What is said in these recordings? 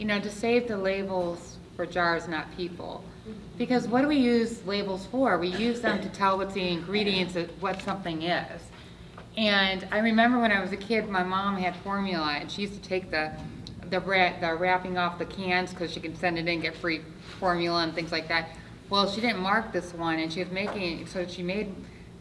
you know, to save the labels for jars, not people. Because what do we use labels for? We use them to tell what the ingredients of what something is. And I remember when I was a kid, my mom had formula, and she used to take the the, the wrapping off the cans because she could send it in, get free formula and things like that. Well, she didn't mark this one, and she was making, so she made,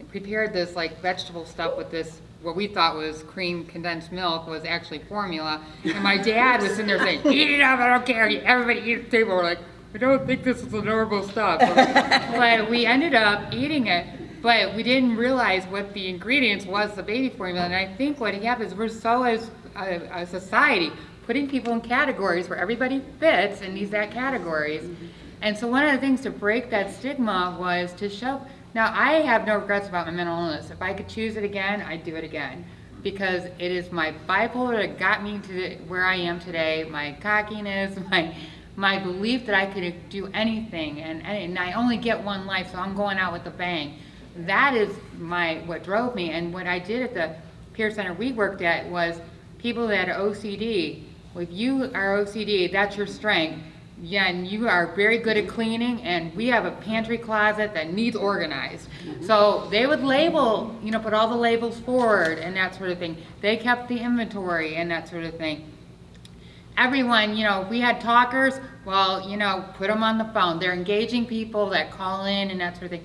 prepared this like vegetable stuff with this, what we thought was cream condensed milk was actually formula. And my dad was sitting there saying, eat it up, I don't care, everybody eat at the table. We're like, I don't think this is normal stuff. But we ended up eating it, but we didn't realize what the ingredients was, the baby formula. And I think what happens, we're so as a, a society, putting people in categories where everybody fits in these that categories. And so one of the things to break that stigma was to show, now I have no regrets about my mental illness. If I could choose it again, I'd do it again. Because it is my bipolar that got me to where I am today, my cockiness, my my belief that I could do anything and, and I only get one life, so I'm going out with a bang. That is my what drove me. And what I did at the Peer Center we worked at was people that had OCD. If you are OCD, that's your strength. Yeah, and you are very good at cleaning, and we have a pantry closet that needs organized. Mm-hmm. So they would label, you know, put all the labels forward and that sort of thing. They kept the inventory and that sort of thing everyone, you know, we had talkers, well, you know, put them on the phone. They're engaging people that call in and that sort of thing.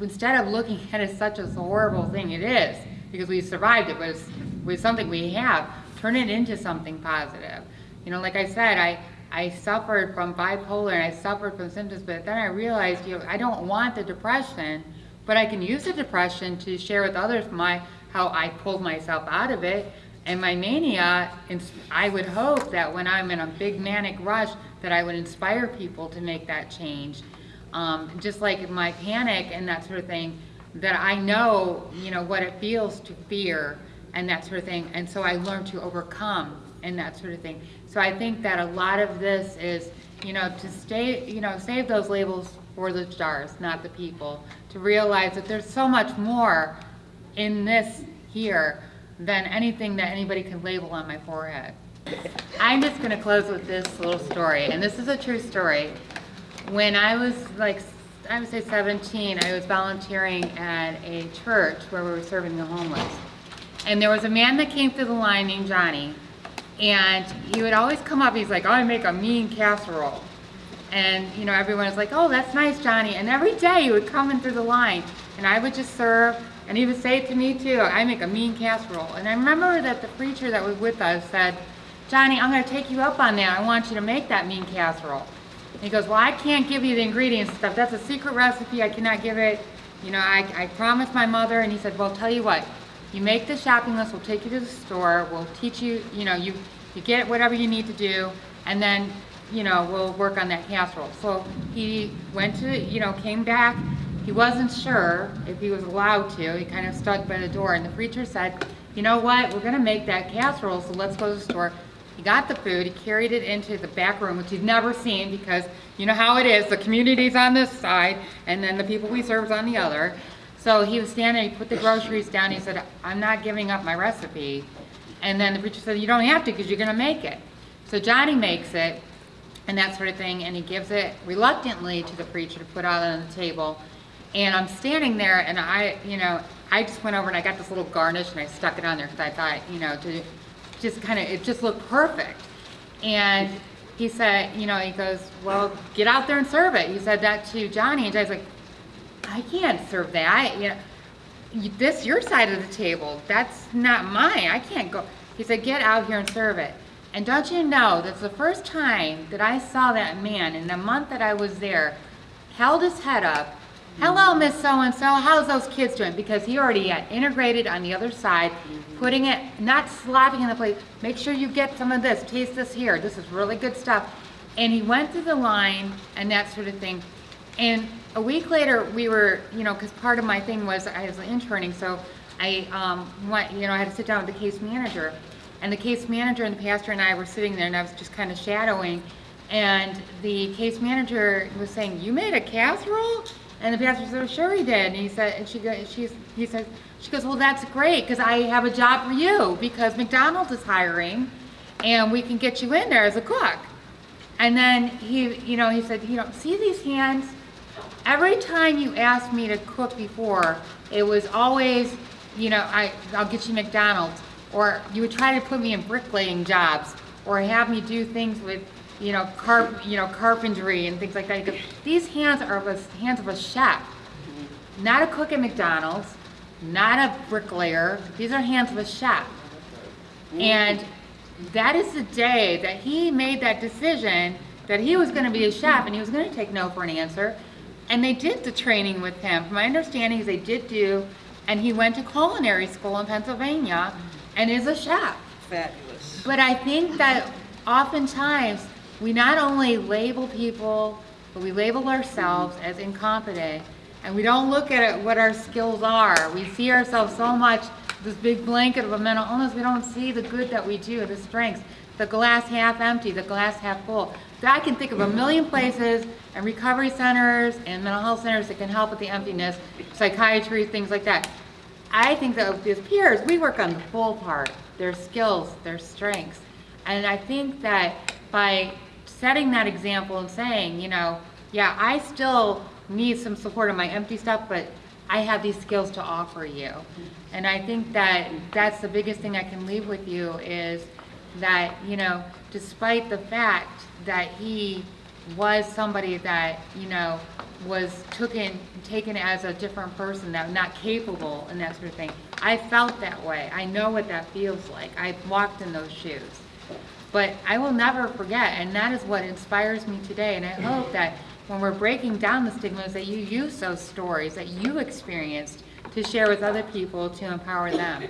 Instead of looking at it as such a horrible thing, it is, because we survived it, was was something we have. Turn it into something positive. You know, like I said, I, I suffered from bipolar and I suffered from symptoms, but then I realized, you know, I don't want the depression, but I can use the depression to share with others my how I pulled myself out of it and my mania, I would hope that when I'm in a big manic rush, that I would inspire people to make that change. Um, just like my panic and that sort of thing, that I know, you know, what it feels to fear and that sort of thing. And so I learned to overcome and that sort of thing. So I think that a lot of this is, you know, to stay, you know, save those labels for the stars, not the people. To realize that there's so much more in this here than anything that anybody can label on my forehead. I'm just going to close with this little story, and this is a true story. When I was like, I would say 17, I was volunteering at a church where we were serving the homeless. And there was a man that came through the line named Johnny, and he would always come up, he's like, I make a mean casserole. And, you know, everyone was like, oh, that's nice, Johnny. And every day he would come in through the line, and I would just serve, and he would say it to me too, I make a mean casserole. And I remember that the preacher that was with us said, Johnny, I'm going to take you up on that. I want you to make that mean casserole. And he goes, well, I can't give you the ingredients and stuff. That's a secret recipe. I cannot give it. You know, I, I promised my mother. And he said, well, tell you what. You make the shopping list. We'll take you to the store. We'll teach you, you know, you, you get whatever you need to do. And then, you know, we'll work on that casserole. So he went to, you know, came back he wasn't sure if he was allowed to. He kind of stuck by the door. And the preacher said, you know what, we're going to make that casserole, so let's go to the store. He got the food, he carried it into the back room, which he'd never seen because you know how it is, the community's on this side, and then the people we serve is on the other. So he was standing, he put the groceries down, he said, I'm not giving up my recipe. And then the preacher said, you don't have to because you're going to make it. So Johnny makes it, and that sort of thing, and he gives it reluctantly to the preacher to put out on the table. And I'm standing there and I, you know, I just went over and I got this little garnish and I stuck it on there because I thought, you know, to just kind of, it just looked perfect. And he said, you know, he goes, well, get out there and serve it. He said that to Johnny and Johnny's like, I can't serve that. You know, this your side of the table. That's not mine. I can't go. He said, get out here and serve it. And don't you know, that's the first time that I saw that man in the month that I was there, held his head up hello miss so-and-so how's those kids doing because he already had integrated on the other side putting it not slapping in the plate make sure you get some of this taste this here this is really good stuff and he went through the line and that sort of thing and a week later we were you know because part of my thing was I was interning so I um, went you know I had to sit down with the case manager and the case manager and the pastor and I were sitting there and I was just kind of shadowing and the case manager was saying you made a casserole and the pastor said, well, sure he did. And he said, and she goes, he says, she goes, well, that's great because I have a job for you because McDonald's is hiring and we can get you in there as a cook. And then he, you know, he said, you know, see these hands? Every time you asked me to cook before, it was always, you know, I, I'll get you McDonald's. Or you would try to put me in bricklaying jobs or have me do things with, you know, carp, you know, carpentry and things like that. He These hands are the hands of a chef, not a cook at McDonald's, not a bricklayer. These are hands of a chef. And that is the day that he made that decision that he was going to be a chef and he was going to take no for an answer. And they did the training with him. From my understanding is they did do, and he went to culinary school in Pennsylvania and is a chef. Fabulous. But I think that oftentimes we not only label people, but we label ourselves as incompetent, and we don't look at it, what our skills are. We see ourselves so much this big blanket of a mental illness. We don't see the good that we do, the strengths, the glass half empty, the glass half full. I can think of a million places and recovery centers and mental health centers that can help with the emptiness, psychiatry, things like that. I think that with his peers, we work on the full part, their skills, their strengths. And I think that by setting that example and saying, you know, yeah, I still need some support on my empty stuff, but I have these skills to offer you. And I think that that's the biggest thing I can leave with you is that, you know, despite the fact that he was somebody that, you know, was taken, taken as a different person, that not capable and that sort of thing. I felt that way. I know what that feels like. I walked in those shoes. But I will never forget, and that is what inspires me today. And I hope that when we're breaking down the stigmas, that you use those stories that you experienced to share with other people to empower them.